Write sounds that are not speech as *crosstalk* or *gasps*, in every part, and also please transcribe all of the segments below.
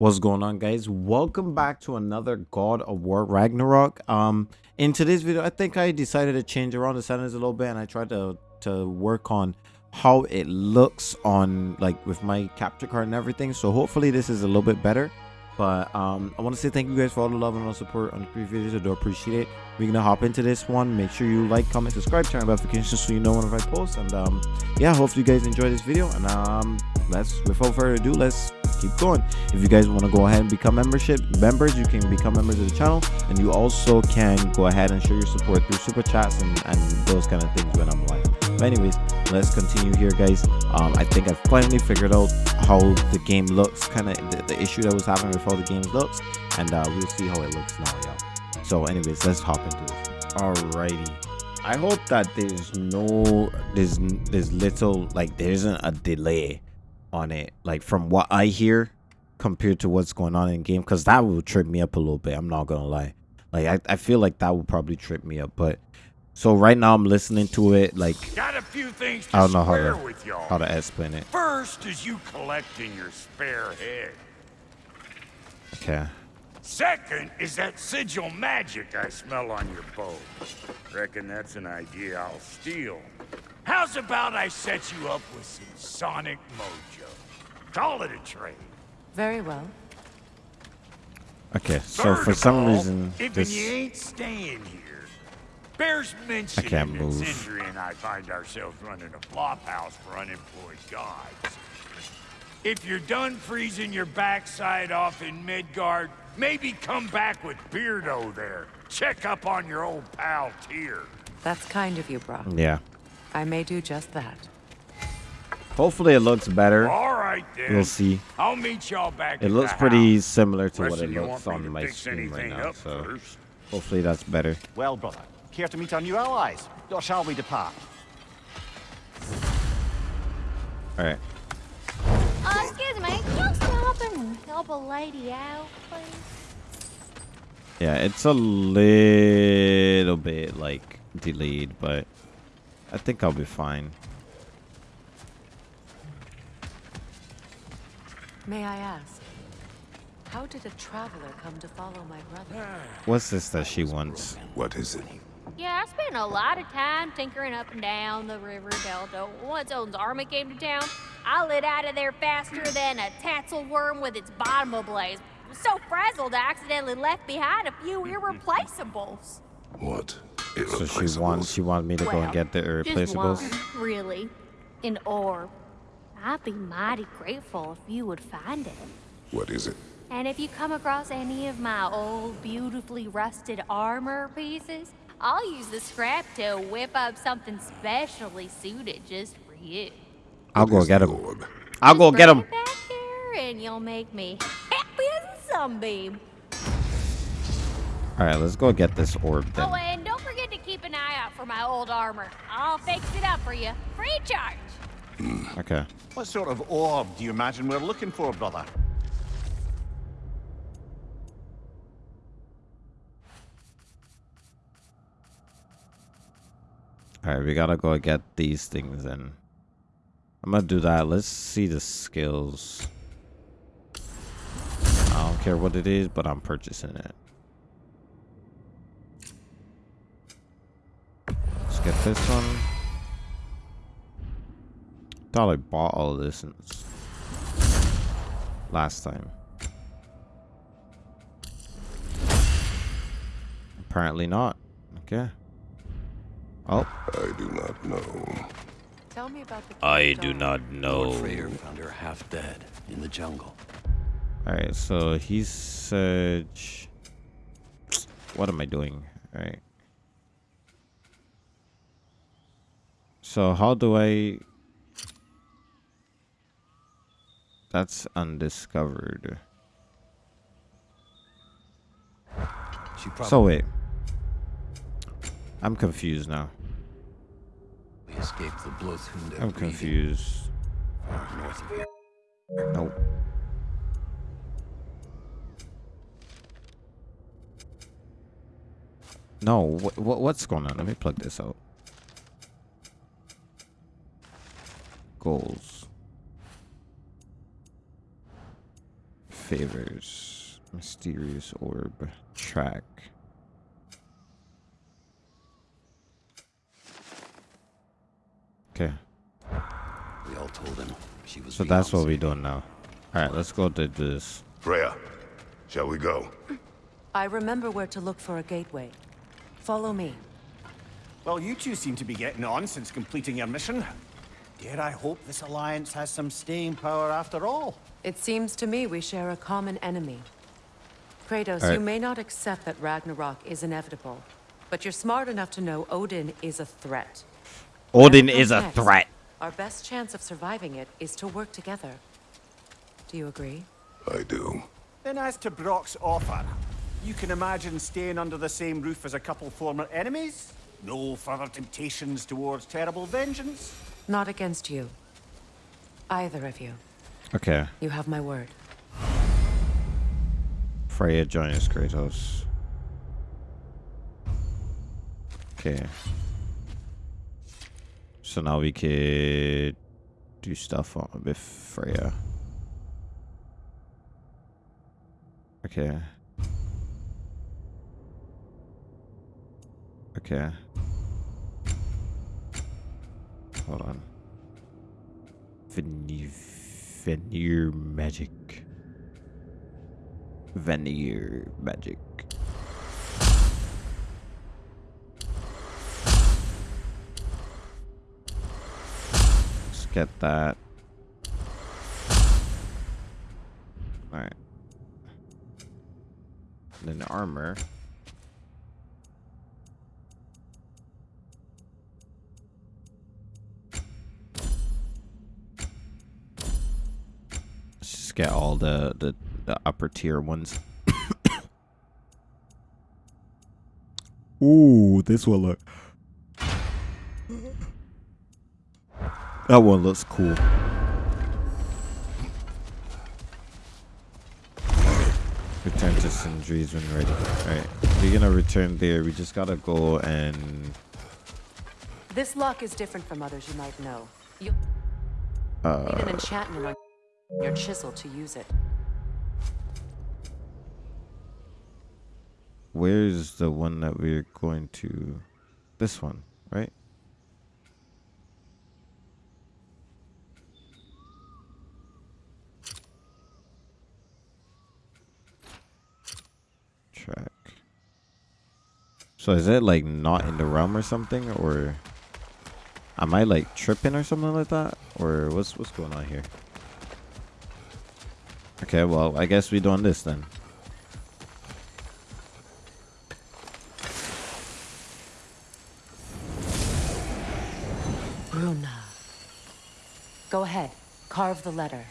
What's going on guys? Welcome back to another God of War Ragnarok. Um in today's video, I think I decided to change around the settings a little bit and I tried to to work on how it looks on like with my capture card and everything. So hopefully this is a little bit better. But um, I want to say thank you guys for all the love and all the support on the previous videos. I do appreciate it. We're gonna hop into this one. Make sure you like, comment, subscribe, turn on notifications so you know whenever I post. And um, yeah, hopefully you guys enjoy this video. And um, let's without further ado, let's keep going. If you guys want to go ahead and become membership members, you can become members of the channel, and you also can go ahead and show your support through super chats and, and those kind of things when I'm live. But anyways, let's continue here, guys. Um, I think i've finally figured out how the game looks, kind of the, the, issue that was happening with how the game looks, and uh, we'll see how it looks now, y'all. So, anyways, let's hop into this. Alrighty. I hope that there's no, there's, there's little, like, there isn't a delay on it like from what i hear compared to what's going on in game because that will trip me up a little bit i'm not gonna lie like I, I feel like that would probably trip me up but so right now i'm listening to it like got a few things i don't know how to how to explain it first is you collecting your spare head okay second is that sigil magic i smell on your bow reckon that's an idea i'll steal How's about I set you up with some sonic mojo? Call it a trade. Very well. Okay, so Third for some all, reason, if this... you ain't staying here, bears mentioning I can't move. Sindri and I find ourselves running a flop house for unemployed gods. If you're done freezing your backside off in Midgard, maybe come back with Beardo there. Check up on your old pal Tyr. That's kind of you, Brok. Yeah. I may do just that. Hopefully it looks better. All right then. We'll see. I'll meet y'all back. It looks pretty house. similar to what it looks on my screen right now, so first? hopefully that's better. Well, brother, care to meet our new allies, or shall we depart? All right. Uh, excuse me, can you stop and help a lady out, please? Yeah, it's a little bit like delayed, but I think I'll be fine. May I ask, how did a traveler come to follow my brother? What's this that she wants? What is it? Yeah, I spent a lot of time tinkering up and down the river delta. Once Odin's army came to town, I lit out of there faster than a tassel worm with its bottom ablaze. So frazzled, I accidentally left behind a few mm-hmm. irreplaceables. What so she wants she wants me to well, go and get the irreplaceables. Just one, really, an orb. I'd be mighty grateful if you would find it. What is it? And if you come across any of my old, beautifully rusted armor pieces, I'll use the scrap to whip up something specially suited just for you. I'll go get him. I'll go get him. Back here and you'll make me happy as a sunbeam. All right, let's go get this orb then. Oh, and don't forget to keep an eye out for my old armor. I'll fix it up for you. Free charge. Okay. What sort of orb do you imagine we're looking for, brother? Alright, we gotta go get these things in. I'm gonna do that. Let's see the skills. I don't care what it is, but I'm purchasing it. Let's get this one. Thought I bought all of this last time. Apparently not. Okay. Oh. I do not know. Tell me about the I do not know. Lord Freyr found her half dead in the jungle. Alright, so he said... What am I doing? Alright. So how do I... That's undiscovered. So wait. I'm confused now. Escaped the Blothunda I'm confused. North of here. Nope. No, what, what's going on? Let me plug this out. goals. favors. Mysterious orb. Track. Okay. We all told him she was So that's what we're doing now. Alright, let's go to this. Freya, shall we go? I remember where to look for a gateway. Follow me. Well, you two seem to be getting on since completing your mission. Dare I hope this alliance has some staying power after all? It seems to me we share a common enemy. Kratos, Alright. you may not accept that Ragnarok is inevitable, but you're smart enough to know Odin is a threat. Odin is a next, threat. Our best chance of surviving it is to work together. Do you agree? I do. Then as to Brok's offer, you can imagine staying under the same roof as a couple former enemies? No further temptations towards terrible vengeance? Not against you. Either of you. Okay. You have my word. Freya joins Kratos. Okay. So now we could do stuff with Freya. Okay. Okay. Hold on. Vanir, Vanir magic. Vanir magic. Get that. Alright. Then armor. Let's just get all the, the, the upper tier ones. *coughs* Ooh, this will look. That one looks cool. Return to Sindri's when ready. Alright, we're gonna return there. We just gotta go and This lock is different from others you might know. You uh, need an enchantment on your chisel to use it. Where's the one that we're going to? This one, right? Track. So is it like not in the realm or something, or am I like tripping or something like that, or what's what's going on here? Okay, well I guess we're doing this then. Bruna. Go ahead. Carve the letter.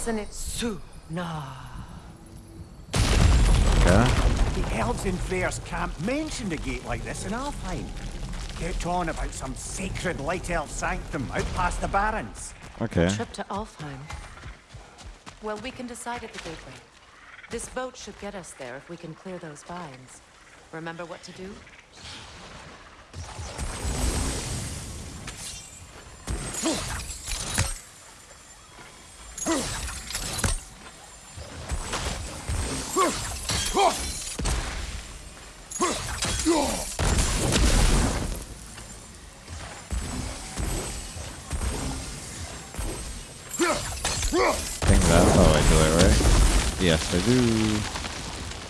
It's an Itsuna. Okay. The elves in Freyr's camp mentioned a gate like this in Alfheim. Kept on about some sacred light elf sanctum out past the barrens. Okay. Trip to Alfheim. Well, we can decide at the gateway. This boat should get us there if we can clear those vines. Remember what to do? I *laughs* do.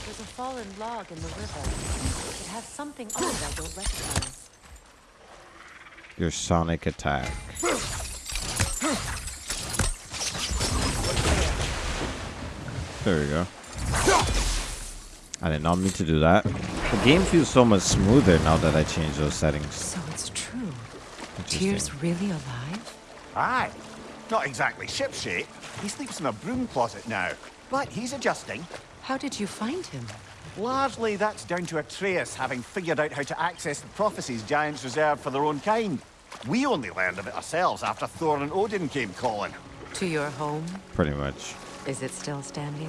There's a fallen log in the river. It has something on it I don't recognize. Your sonic attack. There we go. I did not mean to do that. The game feels so much smoother now that I changed those settings. So it's true. Interesting. Tyr's really alive? Aye. Not exactly shipshape. He sleeps in a broom closet now. But he's adjusting. How did you find him? Largely that's down to Atreus having figured out how to access the prophecies giants reserved for their own kind. We only learned of it ourselves after Thor and Odin came calling. To your home? Pretty much. Is it still standing?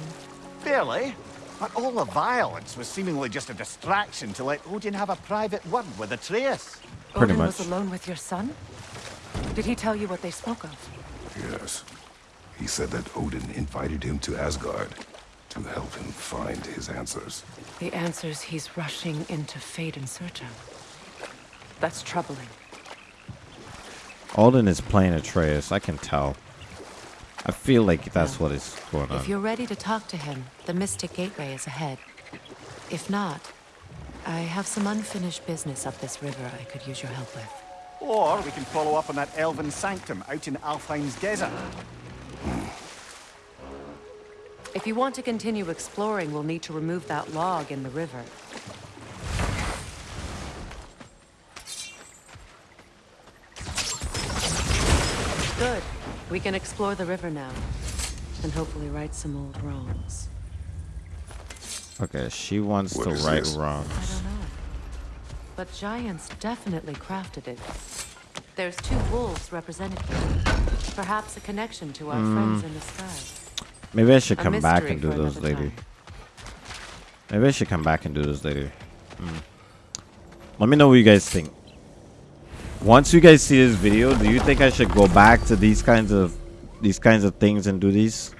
Barely. But all the violence was seemingly just a distraction to let Odin have a private word with Atreus. Pretty Odin much. was alone with your son? Did he tell you what they spoke of? Yes. He said that Odin invited him to Asgard to help him find his answers. The answers he's rushing into fate in search of. That's troubling. Odin is playing Atreus. I can tell. I feel like that's what is going on. If you're ready to talk to him, the Mystic Gateway is ahead. If not, I have some unfinished business up this river I could use your help with. Or we can follow up on that elven sanctum out in Alfheim's desert. If you want to continue exploring, we'll need to remove that log in the river. Good. We can explore the river now. And hopefully right some old wrongs. Okay, she wants What to right this? wrongs. I don't know. But giants definitely crafted it. There's two wolves represented here. Perhaps a connection to our mm. friends in the sky. Maybe I should come back and do those later. time. Maybe I should come back and do those later. Hmm. Let me know what you guys think. Once you guys see this video, do you think I should go back to these kinds of these kinds of things and do these?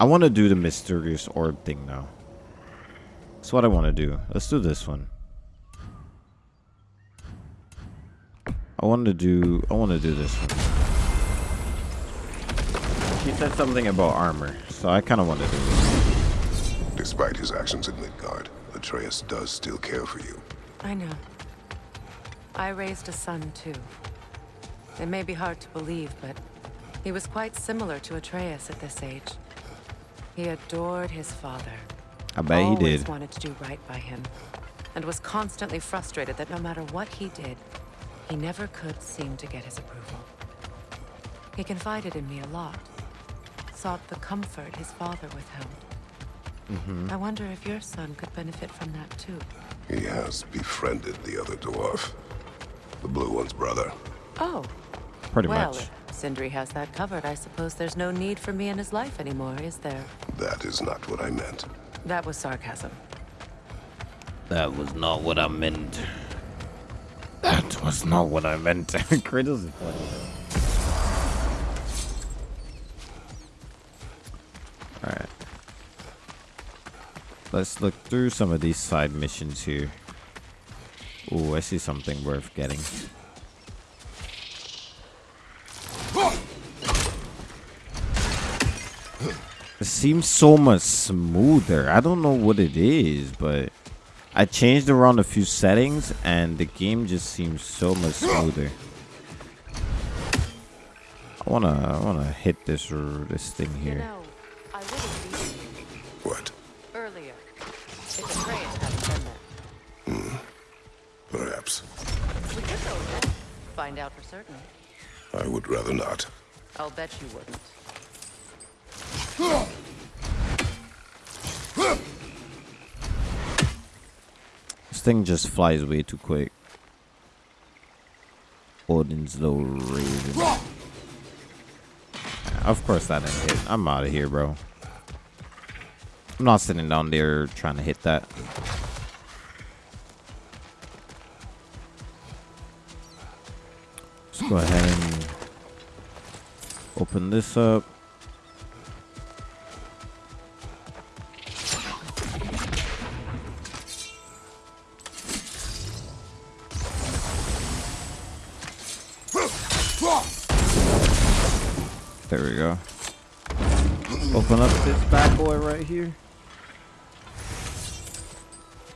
I want to do the mysterious orb thing now. That's what I want to do. Let's do this one. I want to do I want to do this one. She said something about armor, so I kind of want to do this. Despite his actions in Midgard, Atreus does still care for you. I know. I raised a son, too. It may be hard to believe, but he was quite similar to Atreus at this age. He adored his father. I bet he did. Always did. wanted to do right by him, and was constantly frustrated that no matter what he did, he never could seem to get his approval. He confided in me a lot, sought the comfort his father withheld. Mm-hmm. I wonder if your son could benefit from that too. He has befriended the other dwarf. The blue one's brother. Oh, Pretty well, much. if Sindri has that covered, I suppose there's no need for me in his life anymore, is there? That is not what I meant. That was sarcasm. That was not what I meant. That was not what I meant. *laughs* Kratos is funny. Alright. Let's look through some of these side missions here. Ooh, I see something worth getting. It seems so much smoother. I don't know what it is, but I changed around a few settings and the game just seems so much smoother. I wanna, I wanna hit this this thing here. Certain. I would rather not. I'll bet you wouldn't. This thing just flies way too quick. Odin's little raven. Of course that didn't hit. I'm out of here, bro. I'm not sitting down there trying to hit that. Go ahead and open this up. There we go. Open up this bad boy right here.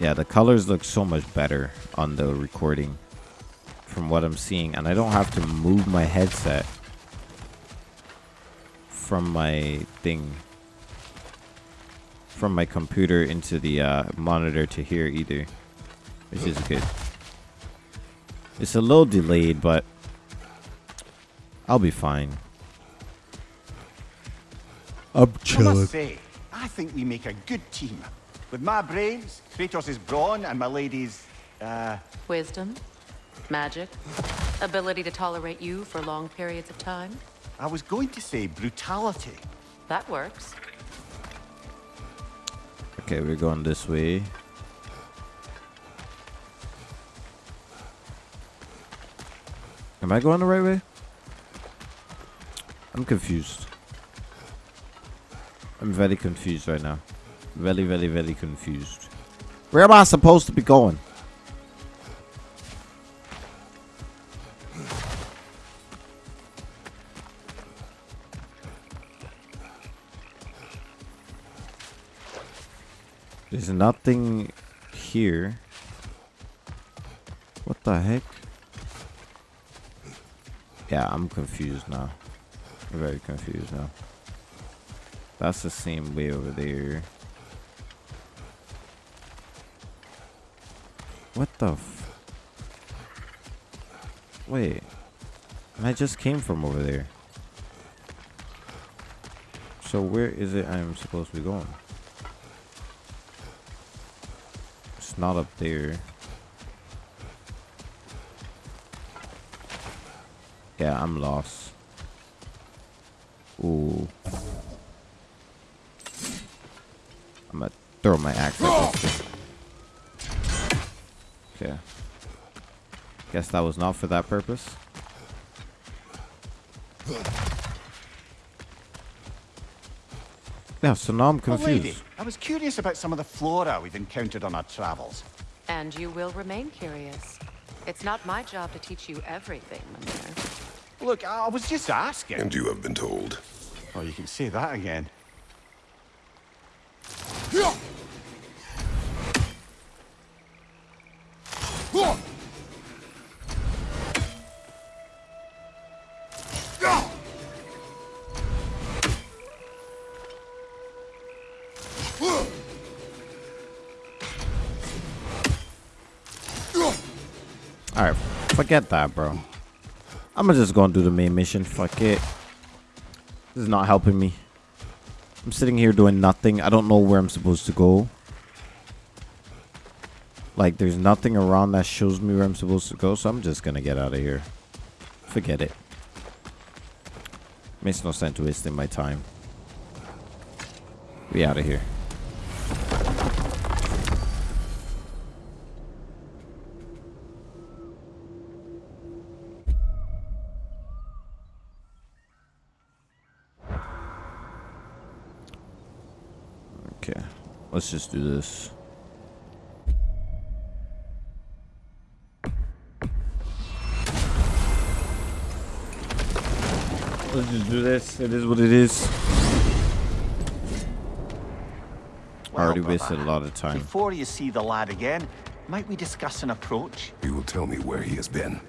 Yeah, the colors look so much better on the recording from what I'm seeing. And I don't have to move my headset from my thing, from my computer into the uh, monitor to here either, which is good. It's a little delayed, but I'll be fine. I'm I must say, I think we make a good team. With my brains, Kratos' brawn, and my lady's, uh, Wisdom, magic, ability to tolerate you for long periods of time. I was going to say brutality. That works. Okay, we're going this way. Am I going the right way? I'm confused. I'm very confused right now. Very, very, very confused. Where am I supposed to be going? There's nothing here. What the heck? Yeah, I'm confused now. I'm very confused now. That's the same way over there. What the Wait. I just came from over there. So where is it I'm supposed to be going? Not up there. Yeah, I'm lost. Ooh. I'm gonna throw my axe at this. Okay. Guess that was not for that purpose. Yeah, so now I'm Oh, confused. lady, I was curious about some of the flora we've encountered on our travels. And you will remain curious. It's not my job to teach you everything, Mimir. Look, I was just asking. And you have been told. Oh, you can say that again. Forget that, bro. I'm just gonna do the main mission. Fuck it. This is not helping me. I'm sitting here doing nothing. I don't know where I'm supposed to go. Like, there's nothing around that shows me where I'm supposed to go, so I'm just gonna get out of here. Forget it. Makes no sense wasting my time. Be out of here. Okay, let's just do this. Let's just do this. It is what it is. I already Well, wasted a lot of time. Before you see the lad again, might we discuss an approach? He will tell me where he has been.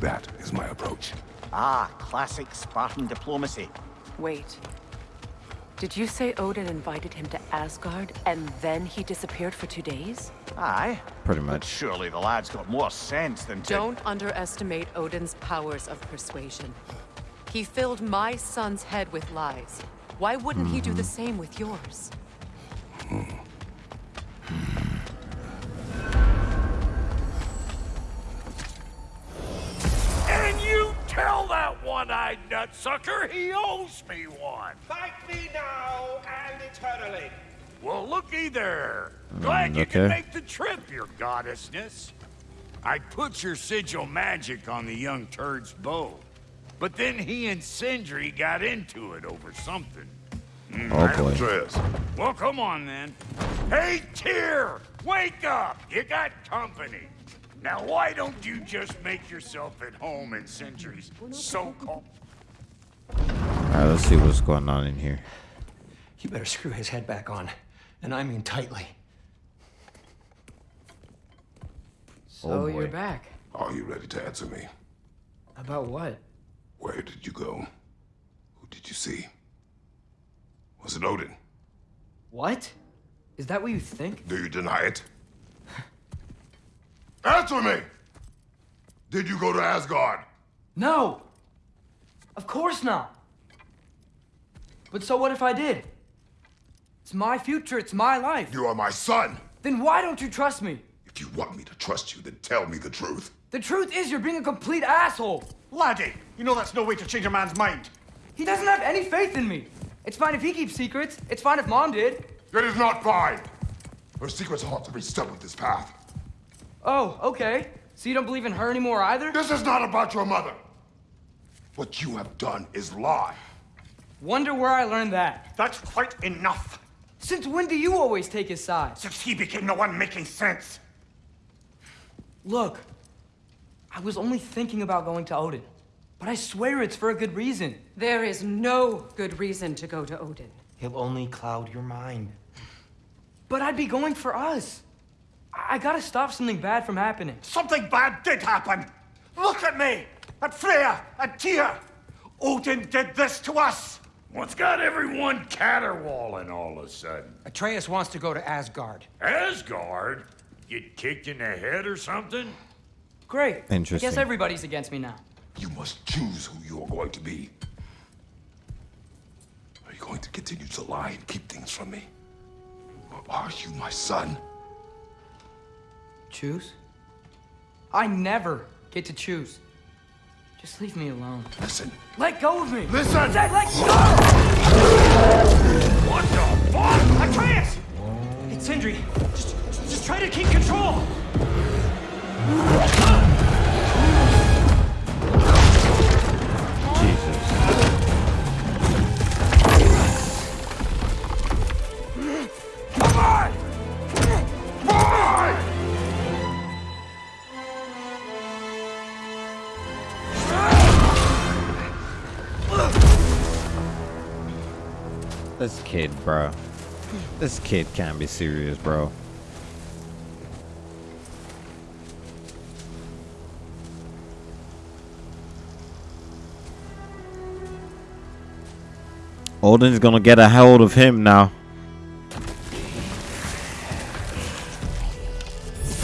That is my approach. Ah, classic Spartan diplomacy. Wait. Did you say Odin invited him to Asgard and then he disappeared for two days? Aye. Pretty much. But much. surely the lad's got more sense than to... Don't underestimate Odin's powers of persuasion. He filled my son's head with lies. Why wouldn't he do the mm-hmm. same with yours? And you tell that one-eyed nutsucker he owes me one. Well, looky there. Glad mm, you okay. can make the trip, your goddessness. I put your sigil magic on the young turd's bow. But then he and Sindri got into it over something. Mm, oh boy. Well, come on then. Hey, Tyr! Wake up! You got company. Now, why don't you just make yourself at home in Sindri's so-called... Alright, let's see what's going on in here. You better screw his head back on. And I mean tightly. So oh, you're back. are you ready to answer me? About what? Where did you go? Who did you see? Was it Odin? What? Is that what you think? Do you deny it? *laughs* Answer me! Did you go to Asgard? No! Of course not! But so what if I did? It's my future, it's my life. You are my son! Then why don't you trust me? If you want me to trust you, then tell me the truth. The truth is you're being a complete asshole. Laddie, you know that's no way to change a man's mind. He doesn't have any faith in me. It's fine if he keeps secrets. It's fine if mom did. That is not fine! Her secrets ought to be stuck with this path. Oh, okay. So you don't believe in her anymore either? This is not about your mother. What you have done is lie. Wonder where I learned that. That's quite enough. Since when do you always take his side? Since he became the one making sense. Look, I was only thinking about going to Odin. But I swear it's for a good reason. There is no good reason to go to Odin. He'll only cloud your mind. But I'd be going for us. I, I gotta stop something bad from happening. Something bad did happen. Look at me, at Freya, at Tyr. Odin did this to us. What's got everyone caterwauling all of a sudden? Atreus wants to go to Asgard. Asgard? Get kicked in the head or something? Great. I Interesting. guess everybody's against me now. You must choose who you are going to be. Are you going to continue to lie and keep things from me? Or are you my son? Choose? I never get to choose. Just leave me alone. Listen. Let go of me! Listen! I said let go! What the fuck? Atreus! It's Sindri. Just, just try to keep control! This kid, bro. This kid can't be serious, bro. Odin's gonna get a hold of him now.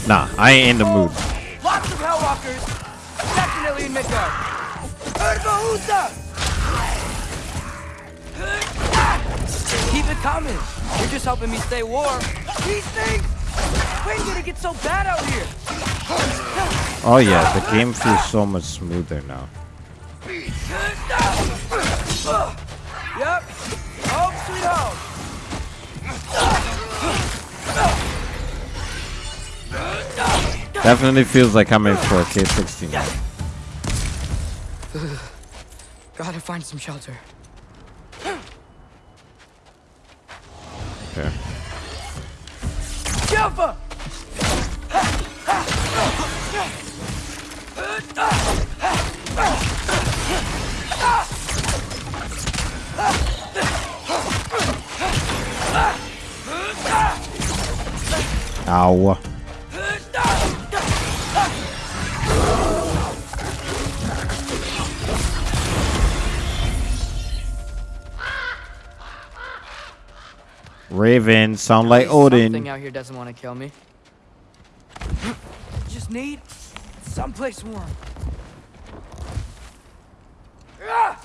Nah, I ain't in the mood. Lots of Hellwalkers! Definitely in Midgard! Keep it coming! You're just helping me stay warm. These things! When did it get so bad out here? Oh yeah, the game feels so much smoother now. Yep. Home oh, sweet home. Definitely feels like I'm in for a kid 16 now. *sighs* Gotta find some shelter. Jumper! Raven, sound like Odin. Something out here doesn't want to kill me. *gasps* Just need someplace warm. *sighs*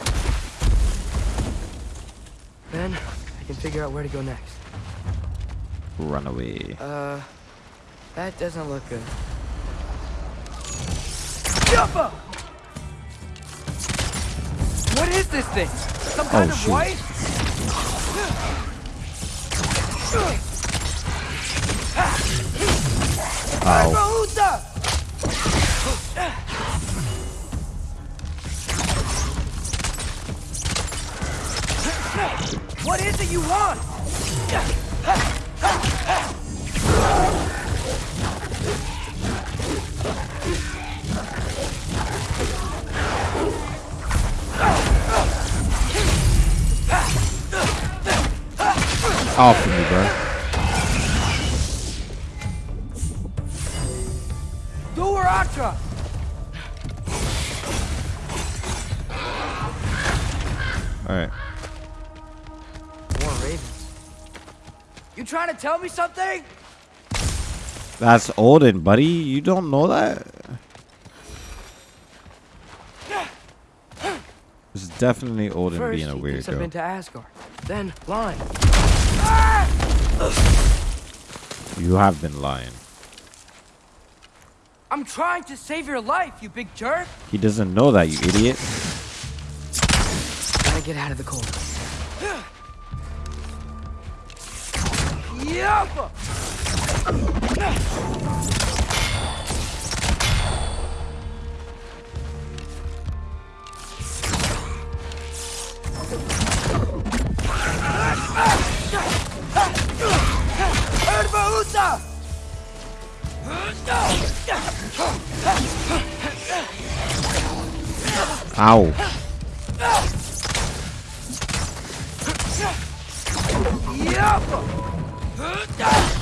Then I can figure out where to go next. Run away. Uh, that doesn't look good. Jumper! What is this thing? Some kind Oh, of shoot. wife? Ow. What is it you want? Off of me, bro. Duaratra! Alright. More ravens. You trying to tell me something? That's Odin, buddy. You don't know that? This is definitely Odin First, being a he thinks I've been weirdo. to Asgard. Then, blind. You have been lying. I'm trying to save your life, you big jerk! He doesn't know that, you idiot. Gotta get out of the cold. Yup! Ow. Alright.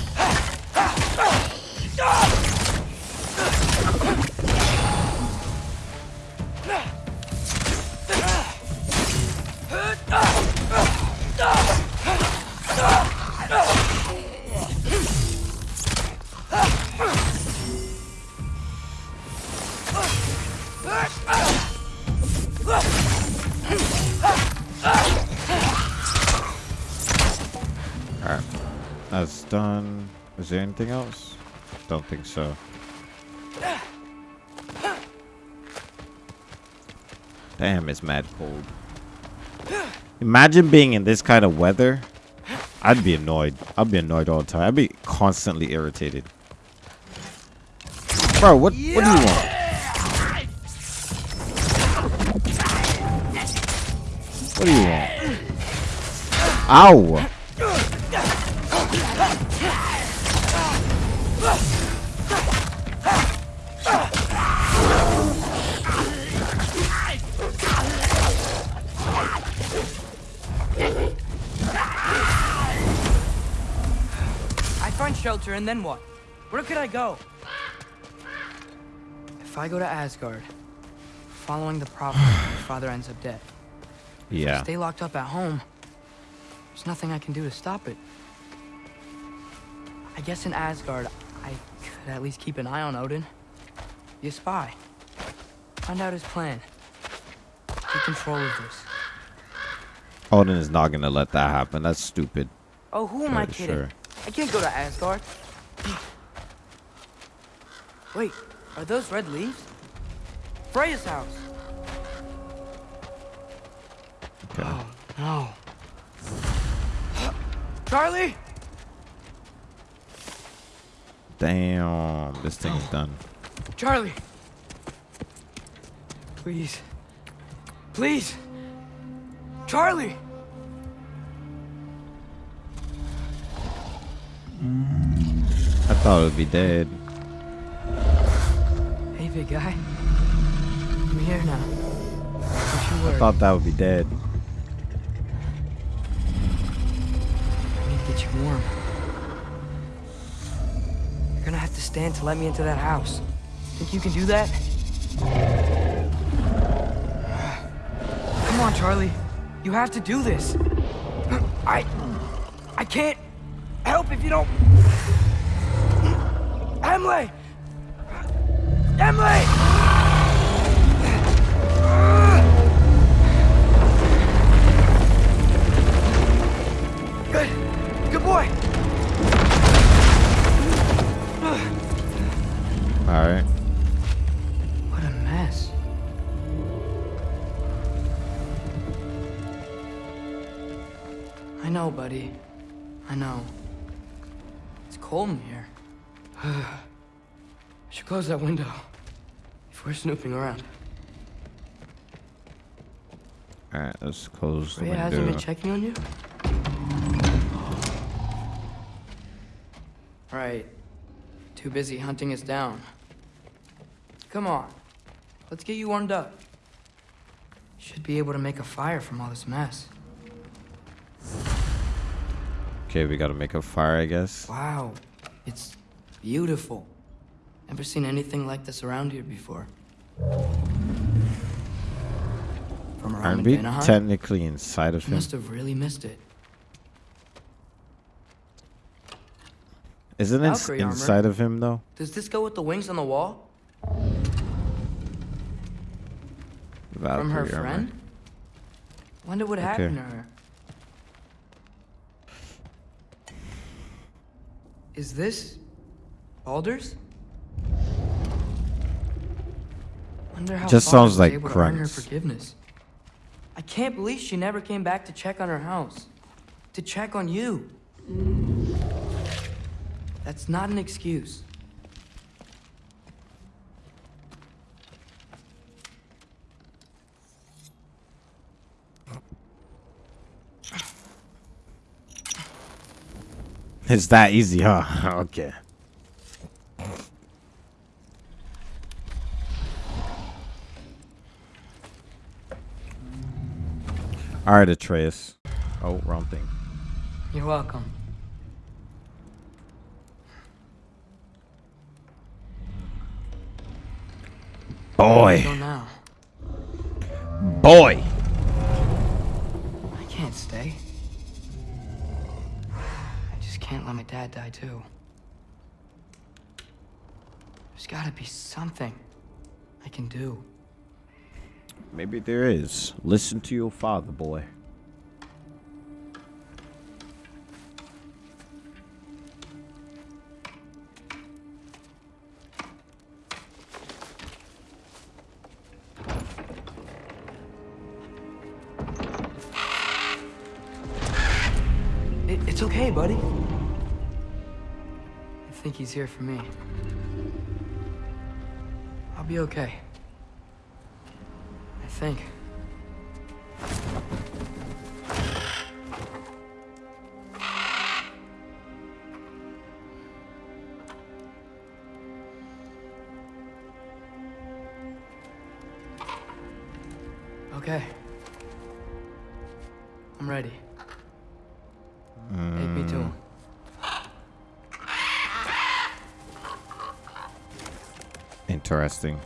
Done. Is there anything else? Don't think so. Damn, it's mad cold. Imagine being in this kind of weather. I'd be annoyed. I'd be annoyed all the time. I'd be constantly irritated. Bro, what what do you want? What do you want? Ow! And then what? Where could I go? If I go to Asgard, following the prophet, *sighs* my father ends up dead. If I Yeah. stay locked up at home. There's nothing I can do to stop it. I guess in Asgard, I could at least keep an eye on Odin. Be a spy. Find out his plan. Take control of this. Odin is not gonna let that happen. That's stupid. Oh, who am I kidding? sure. I can't go to Asgard. Wait, are those red leaves? Freya's house. Okay. Oh, no. Charlie! Damn, this thing's done. Charlie! Please. Please! Charlie! I thought it would be dead. Hey, big guy. I'm here now. I thought that would be dead. I need to get you warm. You're gonna have to stand to let me into that house. Think you can do that? Come on, Charlie. You have to do this. I... I can't help if you don't... Emily! Emily! Good. Good boy. All right. What a mess. I know, buddy. I know. It's cold in here. I should close that window If we're snooping around. All right. Let's close the Rhea hasn't window. been checking on you? Right. Too busy hunting us down. Come on. Let's get you warmed up. Should be able to make a fire from all this mess. Okay, we gotta make a fire, I guess. Wow. It's beautiful. Never seen anything like this around here before. From around Aren't we Vanaheim? technically inside of him? must have really missed it. Isn't it Valkyrie armor. inside of him though? Does this go with the wings on the wall? From her Valkyrie armor. friend? Wonder what happened to her. Is this Baldur's? Wonder how Just sounds like able to earn her Krunks. forgiveness. I can't believe she never came back to check on her house. To check on you. That's not an excuse. It's that easy, huh? *laughs* okay. Alright, Atreus. Oh, wrong thing. You're welcome. Boy. Boy. I can't stay. I just can't let my dad die too. There's gotta be something I can do. Maybe there is. Listen to your father, boy. It, it's okay, buddy. I think he's here for me. I'll be okay. Think. Okay. I'm ready. Take me to hmm. him. Interesting.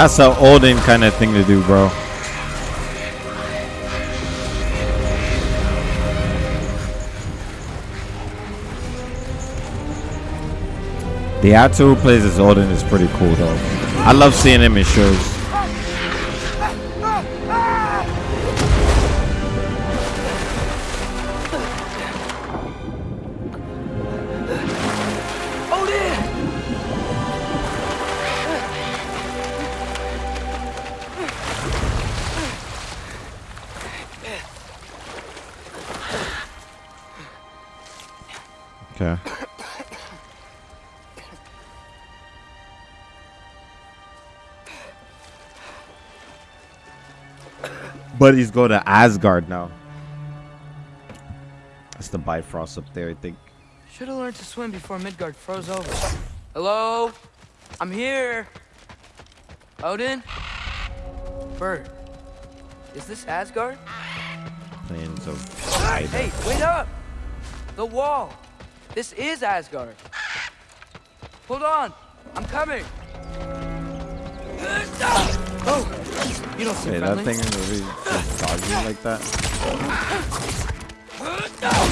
That's an Odin kind of thing to do, bro. The actor who plays as Odin is pretty cool, though. I love seeing him in shows. He's going to Asgard now. That's the Bifrost up there, I think. Should have learned to swim before Midgard froze over. Hello? I'm here. Odin? Bird. Is this Asgard? Plains of Hey, wait up! The wall. This is Asgard. Hold on. I'm coming. Oh, you don't seem that friendly. thing really just dodging like that?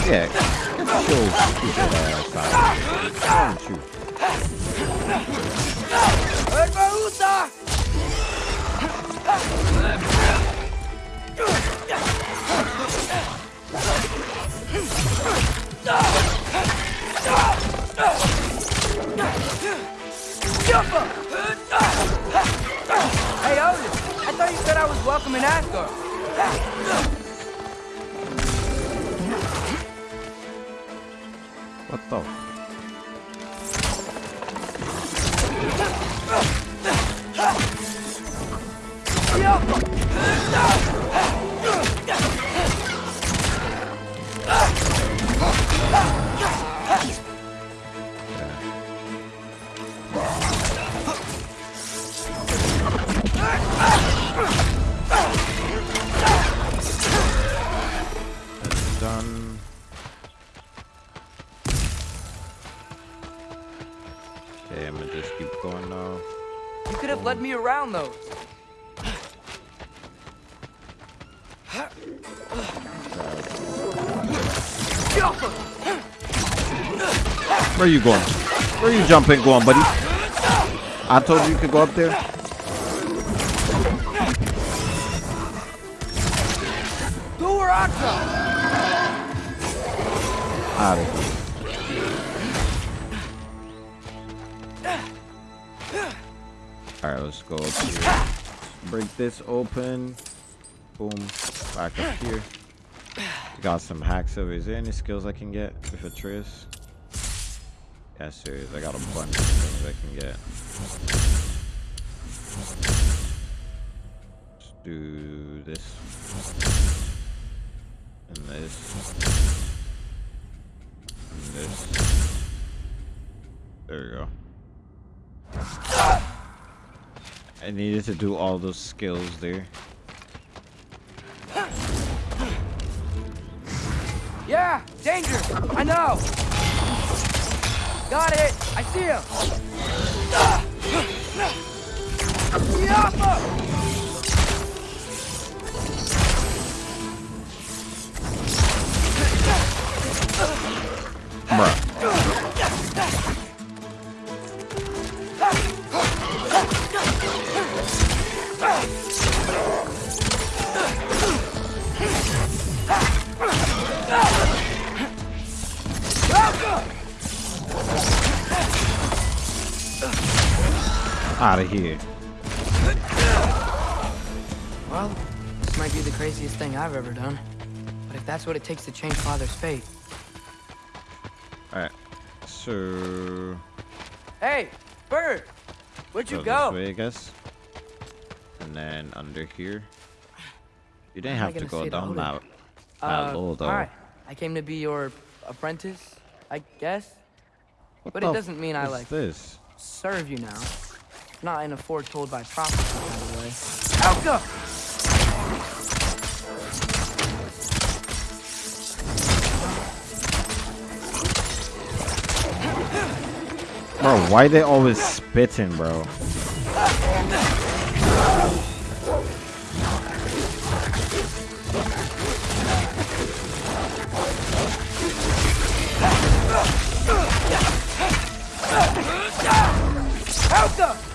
Yeah, get your stupid ass out. Don't you? Hey, Odin. I thought you said I was welcome in Asgard. What the? That's me around those. Where are you going? Where are you jumping going, buddy? I told you you could go up there. Go where I come. Out of here. This open. Boom. Back up here. Got some hacks over. Is there any skills I can get with Atreus? Yeah, serious. I got a bunch of things I can get. Let's do this. And this. And this. There we go. I needed to do all those skills there. Yeah, danger! I know! Got it! I see him! Yappa! Out of here. Well, this might be the craziest thing I've ever done. But if that's what it takes to change Father's fate. Alright. So. Hey, Bird! Where'd you go? go? This way, I guess. And then under here. You didn't How am I have to go down that, that Uh, low, though. Alright, I came to be your apprentice, I guess. What but it doesn't mean I, like this? serve you now. Not in a foretold by prophecy by the way. Alka! Bro, why they always spitting, bro? Alka!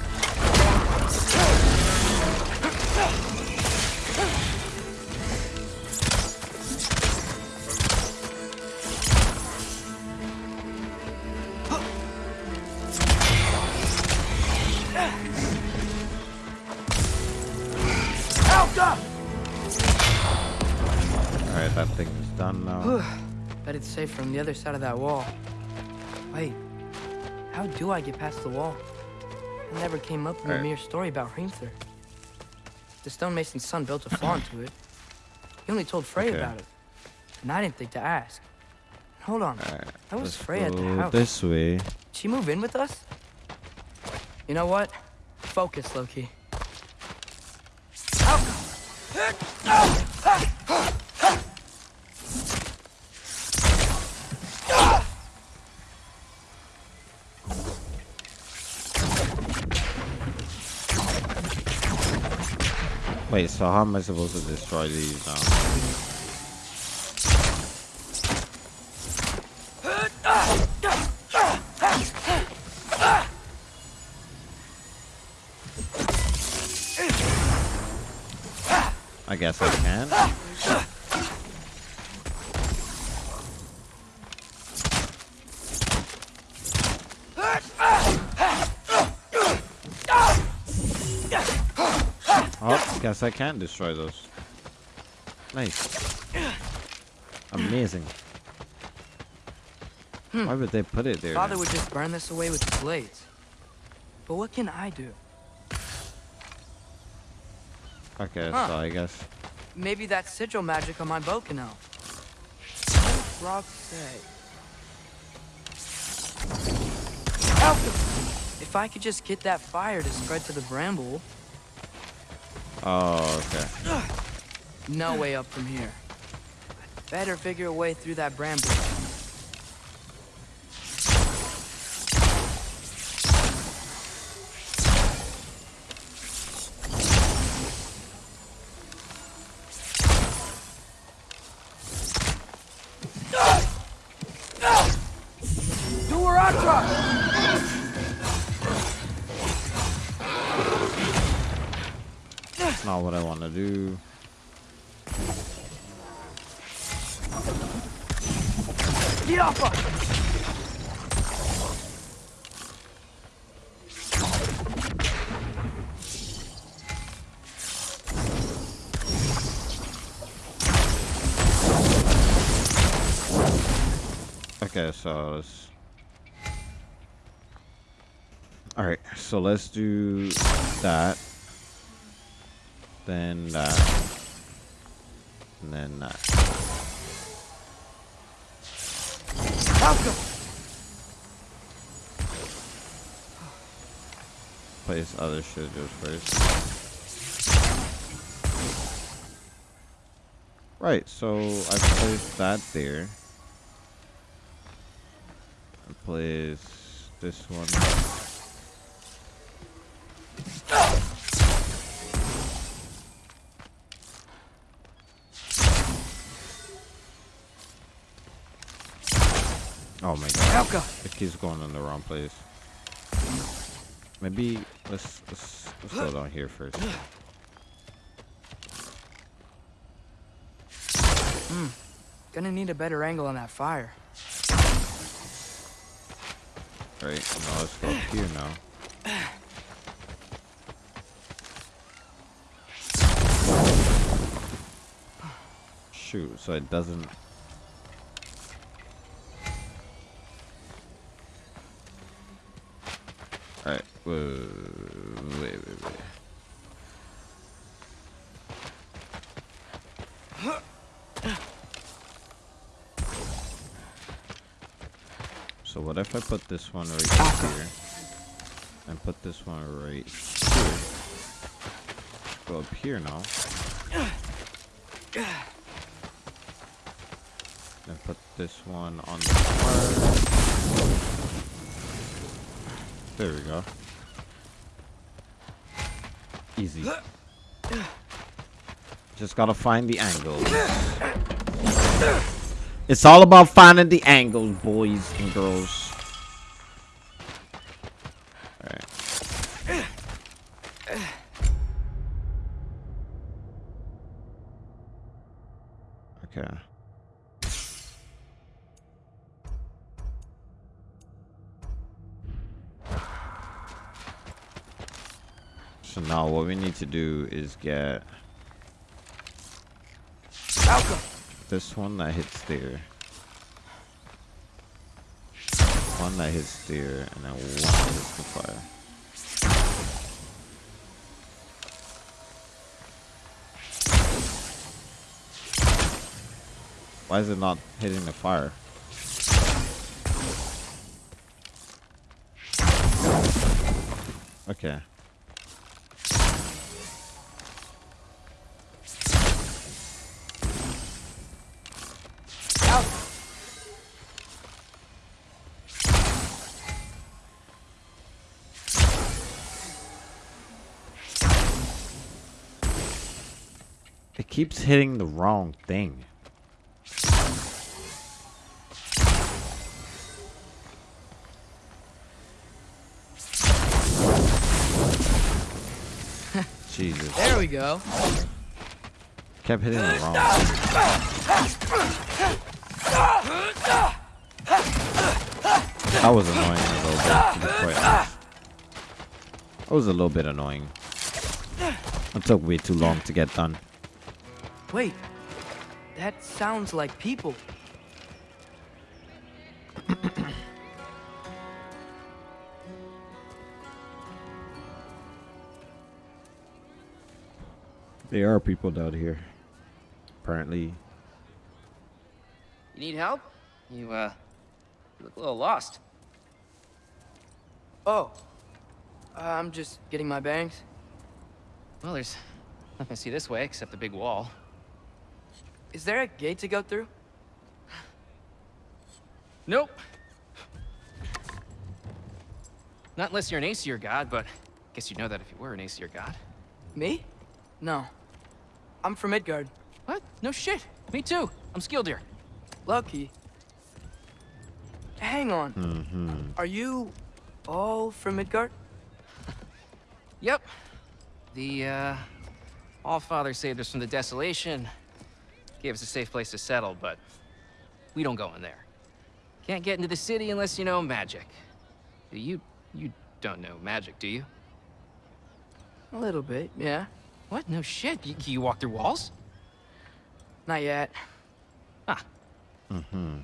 Alright, that thing is done now. *sighs* Bet it's safe from the other side of that wall. Wait, how do I get past the wall? I never came up with the Alright. mere story about Hrimthur. The stonemason's son built a *coughs* flaw into it. He only told Freya Okay. about it. And I didn't think to ask. Hold on. Alright, That was Freya at the house. this way. Did she move in with us? You know what? Focus, Loki. Oh. Wait, so how am I supposed to destroy these now? I guess I can. Oh, guess I can destroy those. Nice. Amazing. Hmm. Why would they put it there? Father then? would just burn this away with his blades. But what can I do? Okay, Huh. so I guess. Maybe that sigil magic on my bow can help. What does Brok say? If I could just get that fire to spread to the bramble, Oh, okay. no way up from here. Better figure a way through that bramble. So let's do that. Then that. And then that. Place other shit first. Right, so I placed that there. I place this one. Oh my god. Elka. It keeps going in the wrong place. Maybe let's let's, let's go down here first. Hmm. Gonna need a better angle on that fire. Right, now let's go up here now. Shoot, so it doesn't wait, wait, wait, wait. So what if I put this one right here and put this one right here? Go up here now. And put this one on the fire. There we go. Easy. Just gotta find the angle. It's all about finding the angles, boys and girls. To do is get Malcolm. this one that hits there. One that hits there, and then one that hits the fire. Why is it not hitting the fire? Okay. Keeps hitting the wrong thing. Jesus. There we go. Kept hitting the wrong thing. That was annoying a little bit, to be quite honest. That was a little bit annoying. It took way too long to get done. Wait. That sounds like people. There are people down here. Apparently. You need help? You, uh, you look a little lost. Oh. Uh, I'm just getting my bangs. Well, there's nothing to see this way except the big wall. Is there a gate to go through? *sighs* Nope. Not unless you're an Aesir god, but guess you'd know that if you were an Aesir god. Me? No. I'm from Midgard. What? No shit. Me too. I'm Skildir. Lucky. Hang on. Mm-hmm. Are you all from Midgard? *laughs* Yep. The, uh, Allfather saved us from the desolation. Gave us a safe place to settle, but we don't go in there. Can't get into the city unless you know magic. You, you don't know magic, do you? A little bit, yeah. What? No shit. You, you walk through walls? Not yet. Ah. Mm-hmm.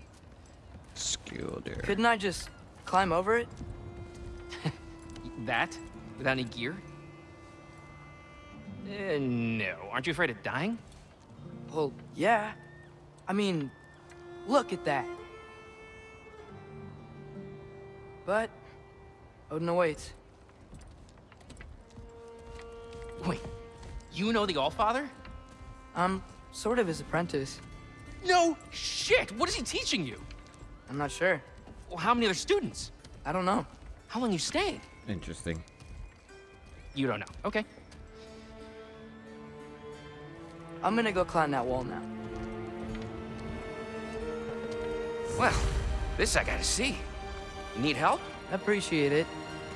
Skilder. Couldn't I just climb over it? *laughs* that? Without any gear? Uh, no. Aren't you afraid of dying? Well, yeah. I mean, look at that. But, oh, Odin awaits. Wait, you know the Allfather? I'm sort of his apprentice. No shit! What is he teaching you? I'm not sure. Well, how many other students? I don't know. How long you staying? Interesting. You don't know. Okay. I'm gonna go climb that wall now. Well, this I gotta see. You need help? I appreciate it,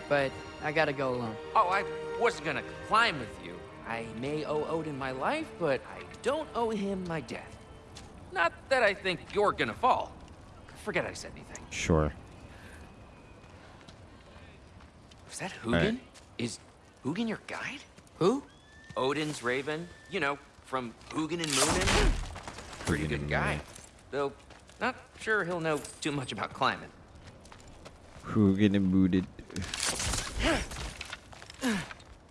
but I gotta go alone. Oh, I wasn't gonna climb with you. I may owe Odin my life, but I don't owe him my death. Not that I think you're gonna fall. Forget I said anything. Sure. Was that Hugin? Right. Is Hugin your guide? Who? Odin's Raven. You know, from Hugin and Munin. Pretty good and guy. Though, not sure he'll know too much about climbing. Who getting booted?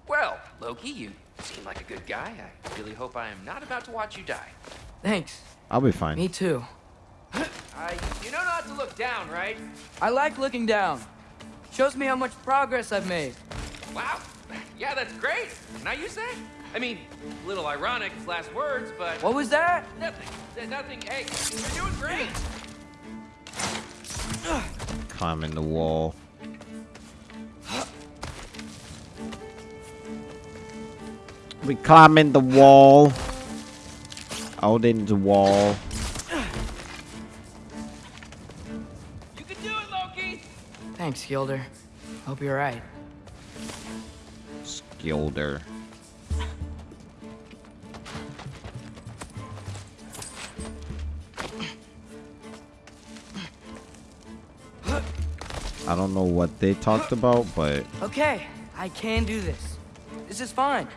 Well, Loki, you seem like a good guy. I really hope I am not about to watch you die. Thanks. I'll be fine. Me too. I, you know not to look down, right? I like looking down. Shows me how much progress I've made. Wow. *laughs* Yeah, that's great. Can I use that? I mean, a little ironic, his last words, but... What was that? Nothing. Nothing. Hey, you're doing great. Climbing the wall. We climbing the wall. Odin's wall. You can do it, Loki. Thanks, Gilder. Hope you're right. Skilder. I don't know what they talked about, but Okay, I can do this. This is fine.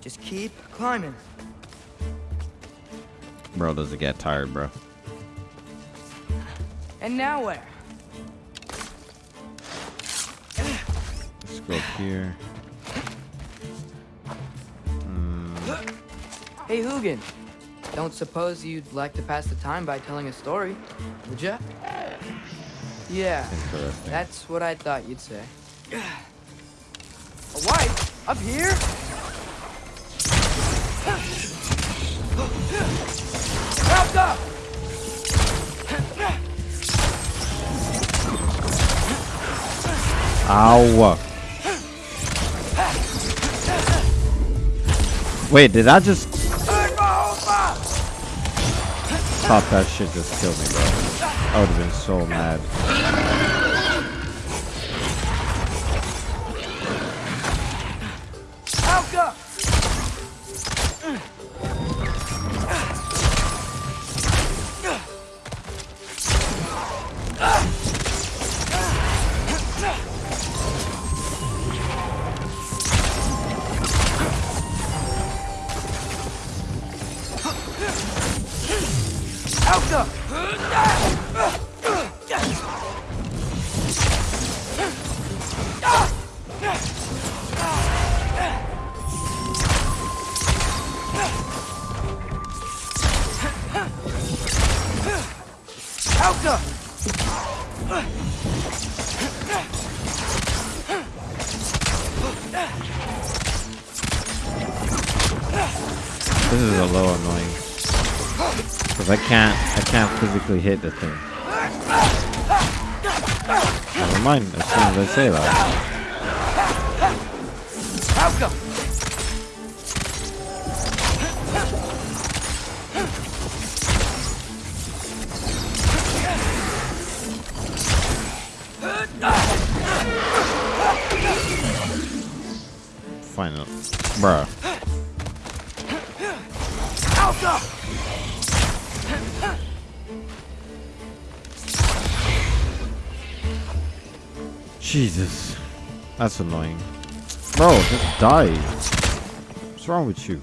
Just keep climbing. bro does it get tired, bro. And now where? Let's go up here. Hmm. Hey, Hugin. Don't suppose you'd like to pass the time by telling a story, would ya? Yeah, Interesting. that's what I thought you'd say. A wife? Up here? Help up! Ow. Wait, did I just thought that shit just killed me, bro? I would have been so mad. This is a little annoying. Cause I can't, I can't physically hit the thing. Never mind. As soon as I say that, final, bruh. Jesus, that's annoying. Bro, just die. What's wrong with you?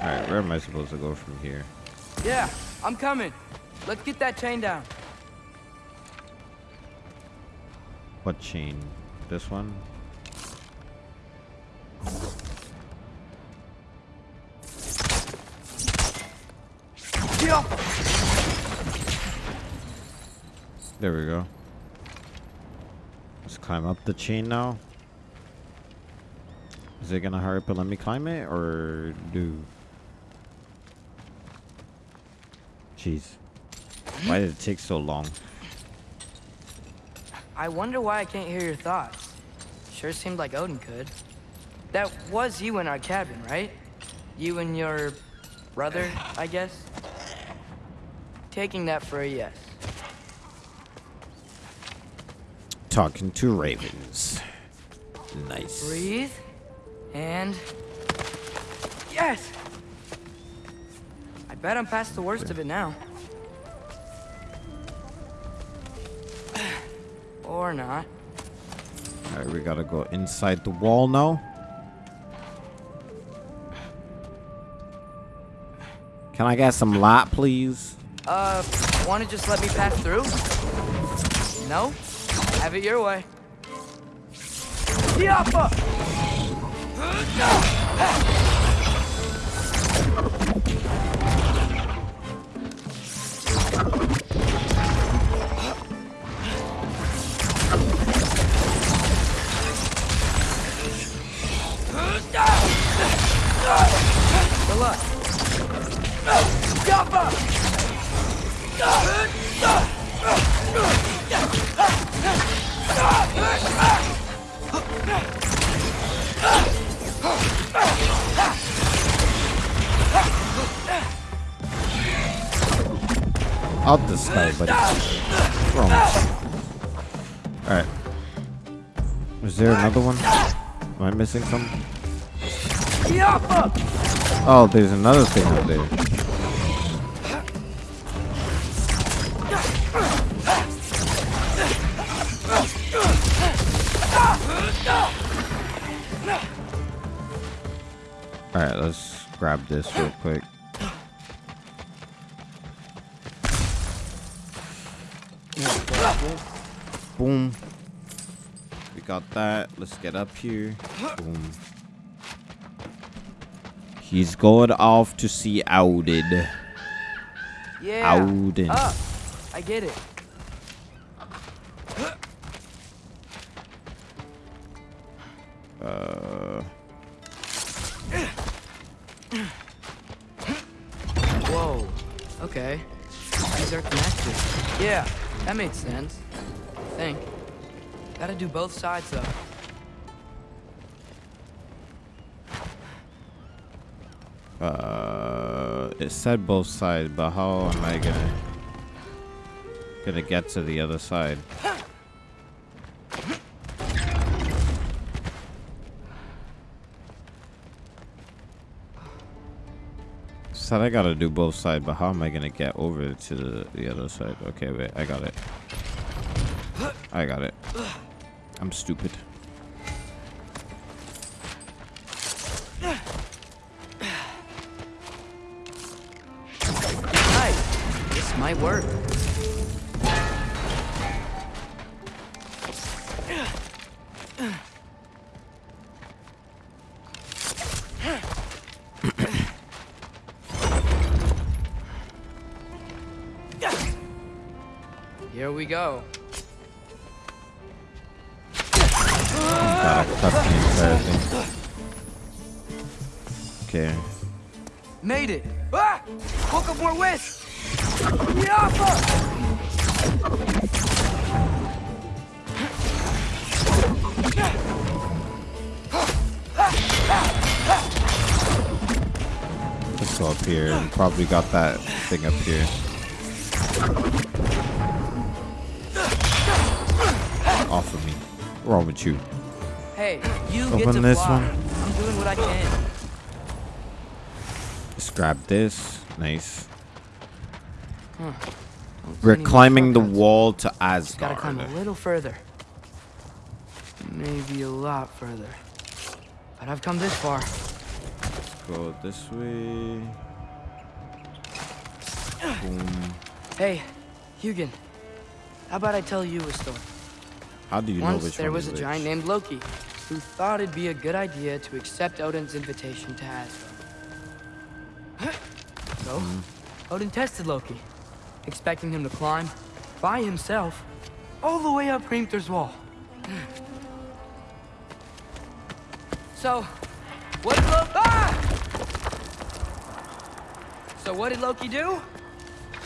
Alright, where am I supposed to go from here? Yeah, I'm coming. let's get that chain down. What chain? This one? There we go. Let's climb up the chain now. Is it gonna hurry up and let me climb it or do? Jeez. Why did it take so long? I wonder why I can't hear your thoughts. Sure seemed like Odin could. That was you in our cabin, right? You and your brother, I guess? Taking that for a yes. Talking to ravens. Nice. Breathe. And... Yes! I bet I'm past the worst of it now. or not. Alright, we gotta go inside the wall now. Can I get some light, please? Uh, wanna just let me pass through? No? Have it your way. Yappa! Good luck. Yappa! This guy, buddy. Alright. Is there another one? Am I missing something? Oh, there's another thing up there. Alright, let's grab this real quick. Let's get up here. Boom. He's going off to see Odin. Yeah. Odin. Up. I get it. Uh, Whoa. Okay. These are connected. Yeah, that makes sense. I think. Gotta do both sides though. Uh, it said both sides, but how am I gonna gonna get to the other side? Said I gotta do both sides, but how am I gonna get over to the, the other side? Okay, wait, I got it. I got it. I'm stupid. Got that thing up here. Off of me. What's wrong with you? Hey, you get Open to this fly. one. I'm doing what I can. Let's grab this. Nice. Huh. We're climbing the wall to Just gotta climb a little further. Maybe a lot further. But I've come this far. Let's Go this way. Boom. Hey, Hugin. How about I tell you a story? How do you Once know which there was a giant which? named Loki who thought it'd be a good idea to accept Odin's invitation to Asgard. So, Odin tested Loki, expecting him to climb by himself all the way up Hrimthur's wall. So, what did Loki? Ah! So what did Loki do?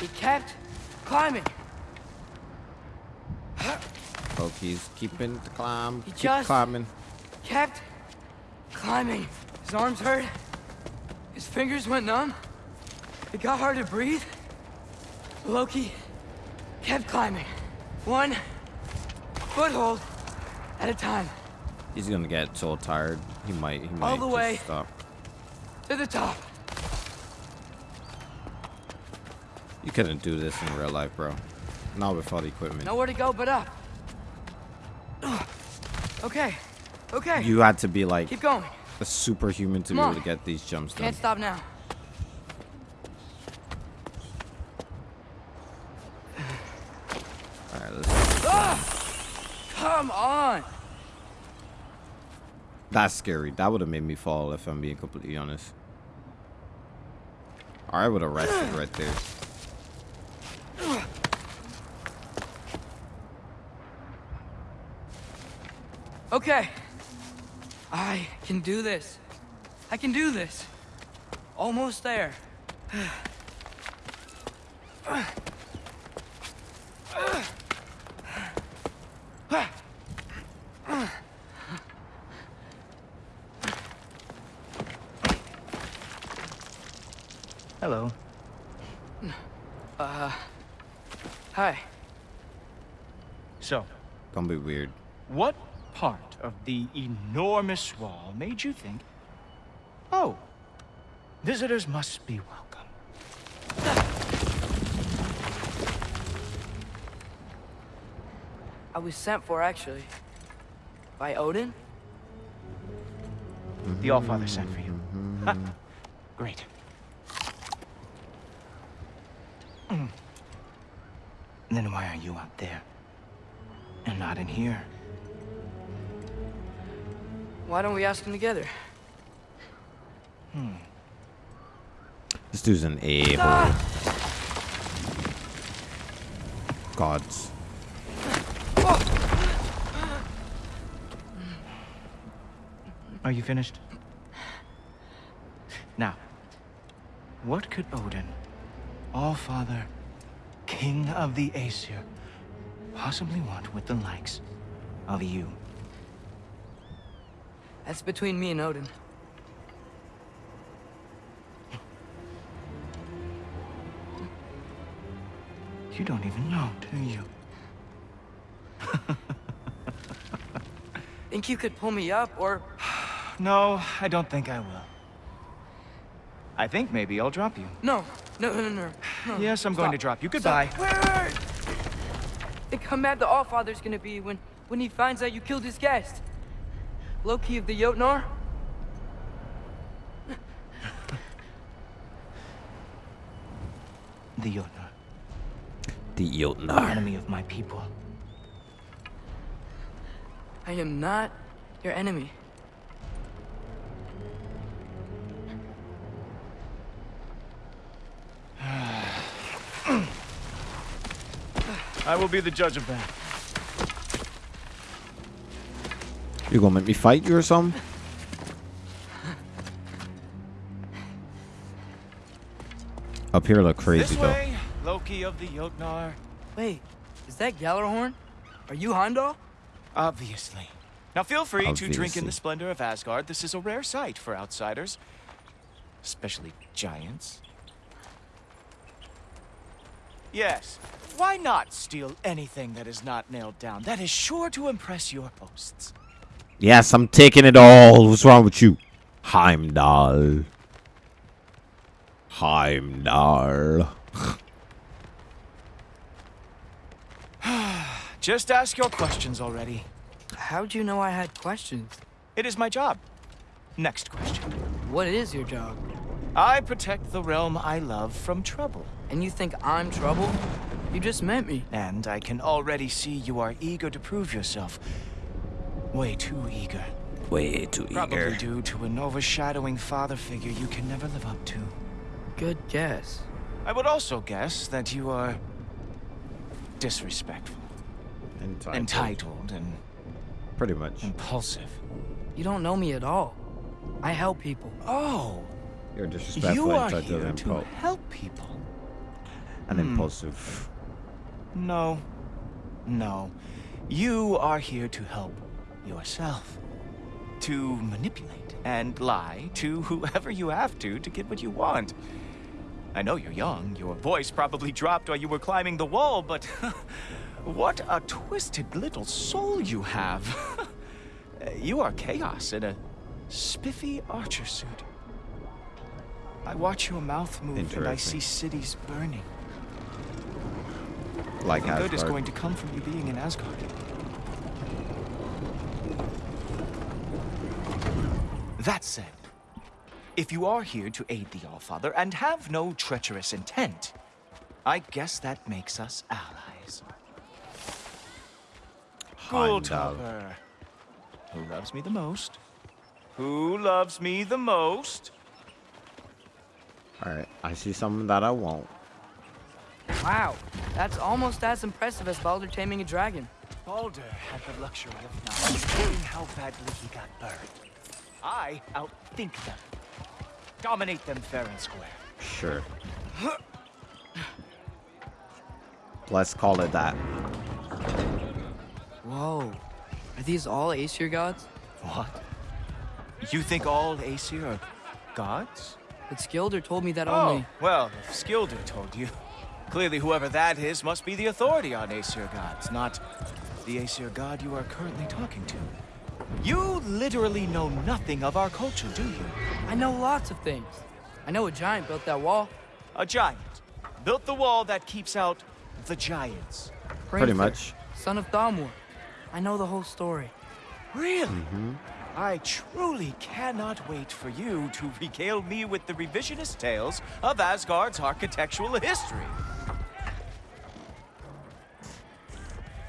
He kept climbing. Loki's keeping the climb. He Keep just- climbing. kept climbing. His arms hurt. His fingers went numb. It got hard to breathe. Loki kept climbing. One foothold at a time. He's gonna get so tired. He might. He might All the way. stop. To the top. You couldn't do this in real life, bro. Not without the equipment. Nowhere to go but up. Okay. Okay. You had to be like Keep going. a superhuman to Come be able on. to get these jumps done. Can't stop now. All right, let's. Ah! Come on. That's scary. That would have made me fall if I'm being completely honest. I would have rested right there. Okay. I can do this. I can do this. Almost there. Hello. Uh. Hi. So, Don't be weird. what part of the enormous wall made you think, oh, visitors must be welcome? I was sent for, actually. By Odin? The Allfather sent for you. Ha, Great. Mm. Then why are you out there? And not in here? Why don't we ask him together? Hmm. This dude's an a Ah! Gods. Are you finished? Now, what could Odin, All-Father, King of the Aesir, possibly want with the likes of you? That's between me and Odin. You don't even know, do you? Think you could pull me up, or... *sighs* No, I don't think I will. I think maybe I'll drop you. No, no, no, no, no. Yes, I'm going to drop you. Goodbye. Stop. Wait, wait, wait. Think how mad the Allfather's gonna be when, when he finds out you killed his guest. Loki of *laughs* the Jotnar? The Jotnar, The the Jotnar. enemy of my people. I am not your enemy. *sighs* I will be the judge of that. You gonna make me fight you or something? Up here look crazy This though. Loki of the Jotnar. Wait, is that Gjallarhorn? Are you Heimdall? Obviously. Now feel free to drink in the splendor of Asgard. This is a rare sight for outsiders. Especially giants. Yes. Why not steal anything that is not nailed down? That is sure to impress your hosts. Yes, I'm taking it all. What's wrong with you? Heimdall. Heimdall. *sighs* Just ask your questions already. How'd you know I had questions? It is my job. Next question. What is your job? I protect the realm I love from trouble. And you think I'm trouble? You just met me. And I can already see you are eager to prove yourself. Way too eager. Way too Probably eager. due to an overshadowing father figure you can never live up to. Good guess. I would also guess that you are disrespectful, Entitled. entitled, and Pretty much. impulsive. You don't know me at all. I help people. Oh, You're disrespectful, you are entitled, here and, to help people. and Hmm. impulsive. No, no. You are here to help yourself. To manipulate and lie to whoever you have to to get what you want. I know you're young. Your voice probably dropped while you were climbing the wall, but *laughs* what a twisted little soul you have. *laughs* you are chaos in a spiffy archer suit. I watch your mouth move and I see cities burning. Like Nothing good is going to come from you being in Asgard. That said, if you are here to aid the Allfather and have no treacherous intent, I guess that makes us allies. Heimdall. Who loves me the most? Who loves me the most? Alright, I see something that I won't. Wow, that's almost as impressive as Baldur taming a dragon. Baldur had the luxury of not knowing how badly he got burned. I outthink them. Dominate them fair and square. Sure. Let's call it that. Whoa. Are these all Aesir gods? What? You think all Aesir are gods? But Skilder told me that Oh, only... well, if Skilder told you. Clearly whoever that is must be the authority on Aesir gods, not the Aesir god you are currently talking to. You literally know nothing of our culture, do you? I know lots of things. I know a giant built that wall. A giant. Built the wall that keeps out the giants. Pretty Hreinfir, much. Son of Thamur. I know the whole story. Really? Mm-hmm. I truly cannot wait for you to *laughs* regale me with the revisionist tales of Asgard's architectural history.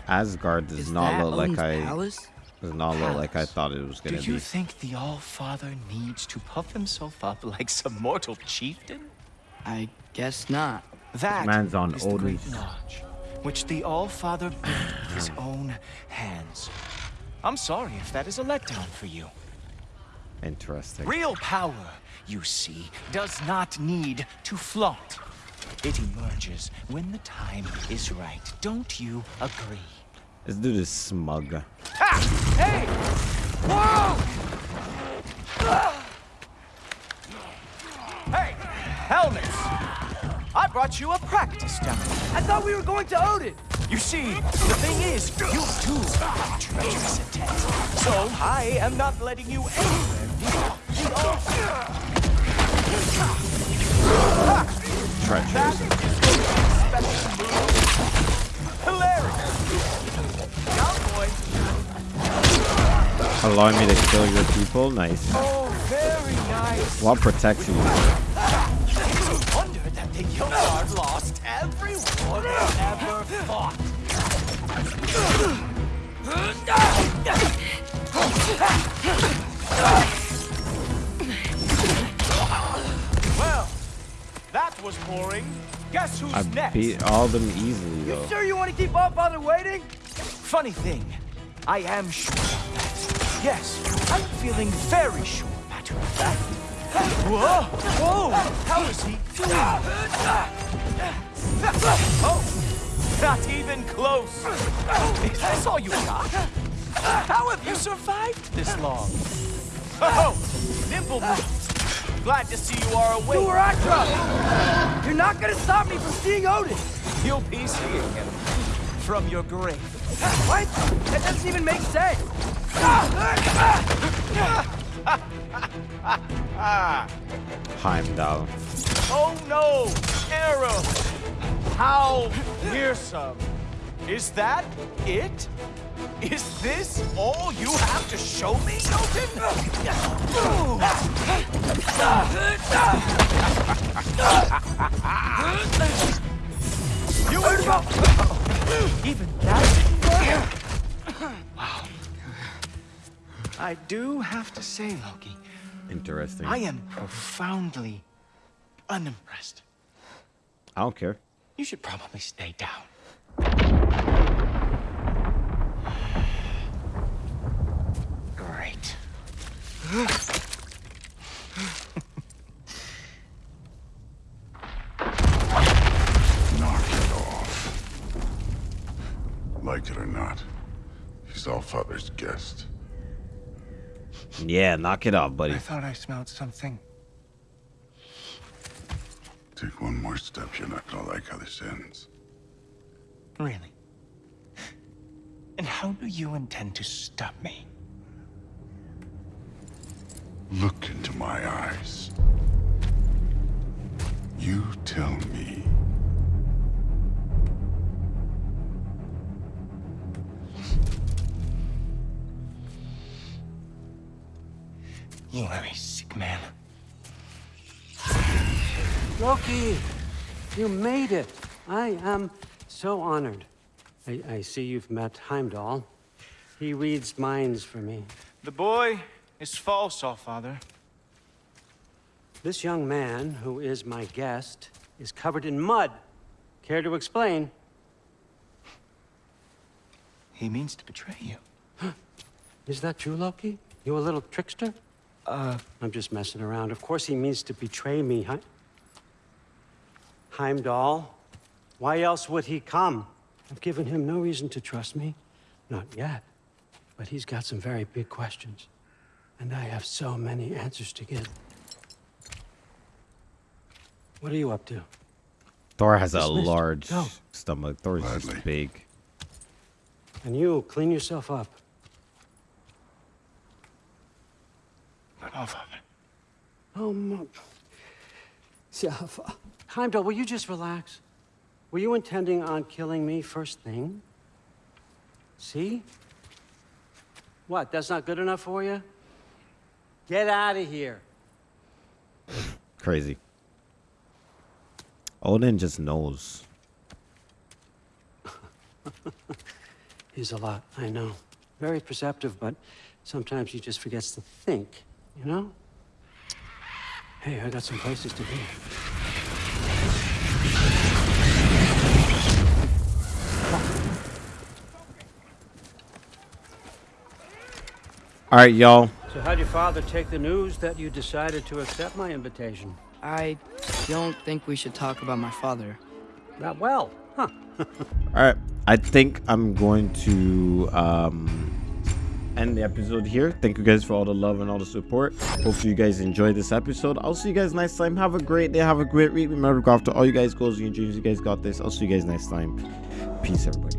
Asgard does Is not look like Odin's I palace? Does not look like I thought it was Do gonna do you be. think the All-Father needs to puff himself up like some mortal chieftain? I guess not. That Man's on is the great notch, which the All-Father built with his *clears throat* own hands. I'm sorry if that is a letdown for you. Interesting. Real power, you see, does not need to flaunt. It emerges when the time is right. Don't you agree? This dude is smug. Ha! Hey! Whoa! Hey, helmets! I brought you a practice demo. I thought we were going to Odin! You see, the thing is, you too have treacherous intent. So I am not letting you anywhere near altar. Treacherous. Hilarious. Allowing me to kill your people? Nice. Oh, very nice. What protects you? It's a wonder that the Yonard lost every war they ever fought. Well, that was boring. Guess who's I next? beat all of them easily though. Sure you want to keep All Father waiting? Funny thing, I am sure of that. Yes, I'm feeling very sure, matter of fact. Whoa! Whoa! How is he doing? Oh! Not even close! Is this all you got? How have you survived this long? Oh! Nimble moves! Glad to see you are awake. Duratra! You're not gonna stop me from seeing Odin! You'll be seeing him from your grave. What? That doesn't even make sense! Heimdall. Oh no! Arrow! How fearsome! Is that it? Is this all you have to show me, Jotun? You were Even that Wow. I do have to say, Loki. Interesting. I am profoundly unimpressed. I don't care. You should probably stay down. Great. Like it or not, he's all father's guest. Yeah, knock it off, buddy. I thought I smelled something. Take one more step, you're not gonna like how this ends. Really? And how do you intend to stop me? Look into my eyes. You tell me. You are a sick man. Loki, you made it. I am so honored. I, I see you've met Heimdall. He reads minds for me. The boy is false, Allfather. This young man, who is my guest, is covered in mud. Care to explain? He means to betray you. *gasps* Is that true, Loki? You a little trickster? Uh, I'm just messing around. Of course he means to betray me, Heim Heimdall. Why else would he come? I've given him no reason to trust me. Not yet. But he's got some very big questions. And I have so many answers to give. What are you up to? Thor has a large Go. stomach. Thor is just big. And you, clean yourself up. But Allfather. Oh, my... Yeah, f- Heimdall, will you just relax? Were you intending on killing me first thing? See? What, that's not good enough for you? Get out of here. Crazy. Odin just knows. *laughs* He's a lot, I know. Very perceptive, but sometimes he just forgets to think, you know? Hey, I got some places to be. All right, y'all. So how'd your father take the news that you decided to accept my invitation? I don't think we should talk about my father. Not well, huh? *laughs* All right. I think I'm going to um, end the episode here. Thank you guys for all the love and all the support. Hopefully you guys enjoyed this episode. I'll see you guys next time. Have a great day. Have a great week. Remember go after all you guys goals and dreams. You guys got this. I'll see you guys next time. Peace, everybody.